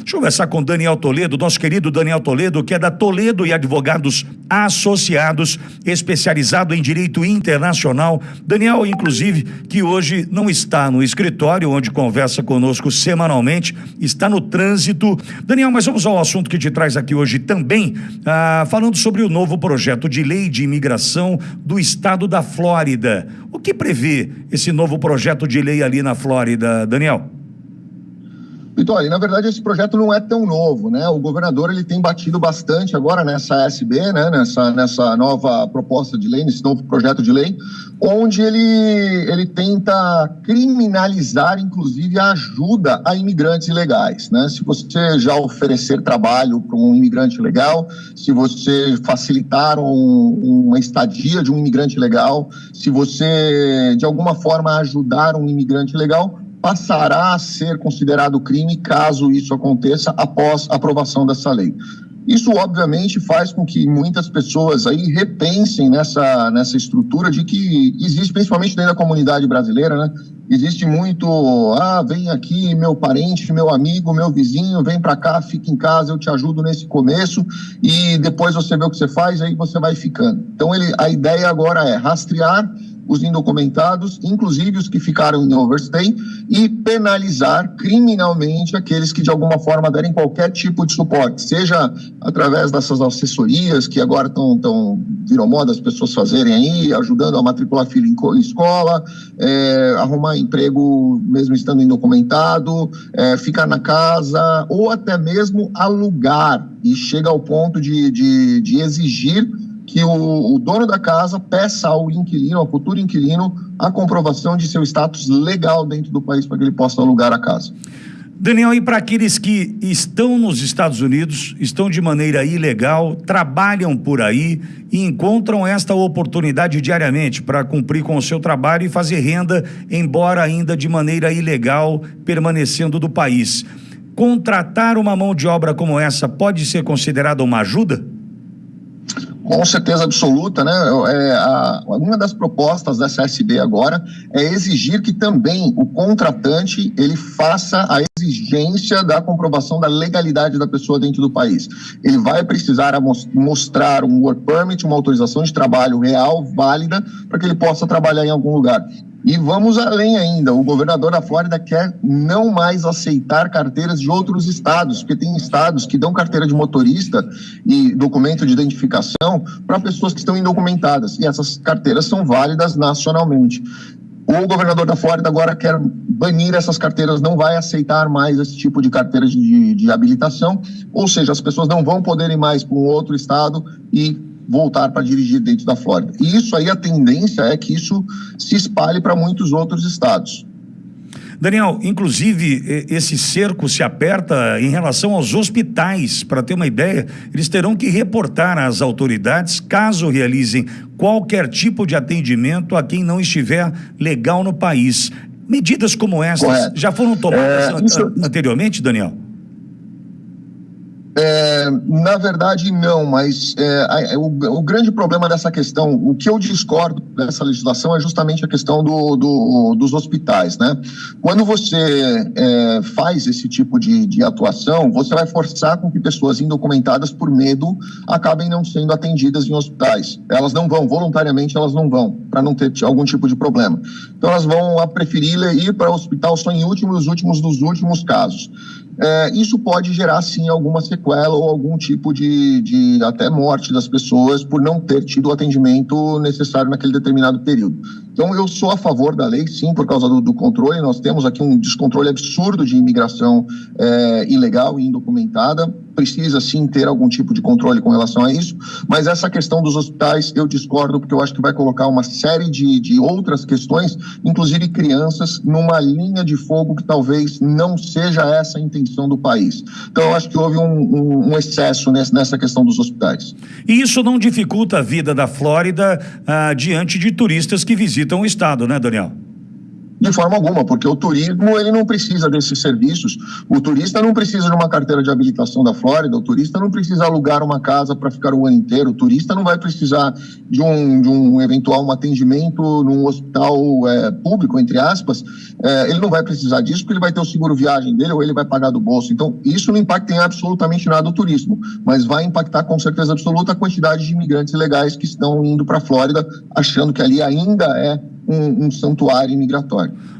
Deixa eu conversar com Daniel Toledo, nosso querido Daniel Toledo, que é da Toledo e Advogados Associados, especializado em direito internacional. Daniel, inclusive, que hoje não está no escritório, onde conversa conosco semanalmente, está no trânsito. Daniel, mas vamos ao assunto que te traz aqui hoje também, ah, falando sobre o novo projeto de lei de imigração do estado da Flórida. O que prevê esse novo projeto de lei ali na Flórida, Daniel? Vitória, na verdade esse projeto não é tão novo, né? O governador ele tem batido bastante agora nessa SB, né? Nessa, nessa nova proposta de lei, nesse novo projeto de lei, onde ele, ele tenta criminalizar, inclusive, a ajuda a imigrantes ilegais, né? Se você já oferecer trabalho para um imigrante legal, se você facilitar um, uma estadia de um imigrante legal, se você de alguma forma ajudar um imigrante legal, passará a ser considerado crime caso isso aconteça após a aprovação dessa lei. Isso, obviamente, faz com que muitas pessoas aí repensem nessa, nessa estrutura de que existe, principalmente dentro da comunidade brasileira, né? Existe muito, ah, vem aqui meu parente, meu amigo, meu vizinho, vem para cá, fica em casa, eu te ajudo nesse começo e depois você vê o que você faz, aí você vai ficando. Então, ele, a ideia agora é rastrear os indocumentados, inclusive os que ficaram em overstay, e penalizar criminalmente aqueles que de alguma forma derem qualquer tipo de suporte, seja através dessas assessorias que agora estão tão, virou moda as pessoas fazerem aí, ajudando a matricular filho em escola, é, arrumar emprego mesmo estando indocumentado, é, ficar na casa, ou até mesmo alugar, e chega ao ponto de, de, de exigir que o, o, dono da casa peça ao inquilino, ao futuro inquilino, a comprovação de seu status legal dentro do país para que ele possa alugar a casa. Daniel, e para aqueles que estão nos Estados Unidos, estão de maneira ilegal, trabalham por aí e encontram esta oportunidade diariamente para cumprir com o seu trabalho e fazer renda, embora ainda de maneira ilegal, permanecendo do país. Contratar uma mão de obra como essa pode ser considerada uma ajuda? Com certeza absoluta, né? É, a, uma das propostas da SSB agora é exigir que também o contratante ele faça a exigência da comprovação da legalidade da pessoa dentro do país. Ele vai precisar mostrar um work permit, uma autorização de trabalho real, válida, para que ele possa trabalhar em algum lugar. E vamos além ainda, o governador da Flórida quer não mais aceitar carteiras de outros estados, porque tem estados que dão carteira de motorista e documento de identificação para pessoas que estão indocumentadas, e essas carteiras são válidas nacionalmente. O governador da Flórida agora quer banir essas carteiras, não vai aceitar mais esse tipo de carteira de, de habilitação, ou seja, as pessoas não vão poder ir mais para um outro estado e voltar para dirigir dentro da Flórida. E isso aí, a tendência é que isso se espalhe para muitos outros estados. Daniel, inclusive, esse cerco se aperta em relação aos hospitais. Para ter uma ideia, eles terão que reportar às autoridades caso realizem qualquer tipo de atendimento a quem não estiver legal no país. Medidas como essas Correto. já foram tomadas é, isso... anteriormente, Daniel? É, na verdade, não, mas é, o, o, grande problema dessa questão, o que eu discordo dessa legislação é justamente a questão do, do dos hospitais, né? Quando você é, faz esse tipo de, de, atuação, você vai forçar com que pessoas indocumentadas por medo acabem não sendo atendidas em hospitais. Elas não vão, voluntariamente elas não vão, para não ter algum tipo de problema. Então elas vão a preferir ir para o hospital só em últimos, últimos dos últimos casos é, isso pode gerar sim alguma sequela ou algum tipo de, de até morte das pessoas por não ter tido o atendimento necessário naquele determinado período. Então, eu sou a favor da lei, sim, por causa do, do controle. Nós temos aqui um descontrole absurdo de imigração é, ilegal e indocumentada. Precisa, sim, ter algum tipo de controle com relação a isso. Mas essa questão dos hospitais, eu discordo, porque eu acho que vai colocar uma série de, de outras questões, inclusive crianças, numa linha de fogo que talvez não seja essa a intenção do país. Então, eu acho que houve um, um, um excesso nessa questão dos hospitais. E isso não dificulta a vida da Flórida ah, diante de turistas que visitam visitam o estado, né, Daniel? De forma alguma, porque o turismo ele não precisa desses serviços. O turista não precisa de uma carteira de habilitação da Flórida, o turista não precisa alugar uma casa para ficar o ano inteiro, o turista não vai precisar de um, de um eventual um atendimento num hospital é, público, entre aspas, é, ele não vai precisar disso porque ele vai ter o seguro viagem dele ou ele vai pagar do bolso. Então, isso não impacta em absolutamente nada o turismo, mas vai impactar com certeza absoluta a quantidade de imigrantes ilegais que estão indo para a Flórida, achando que ali ainda é um, um santuário imigratório.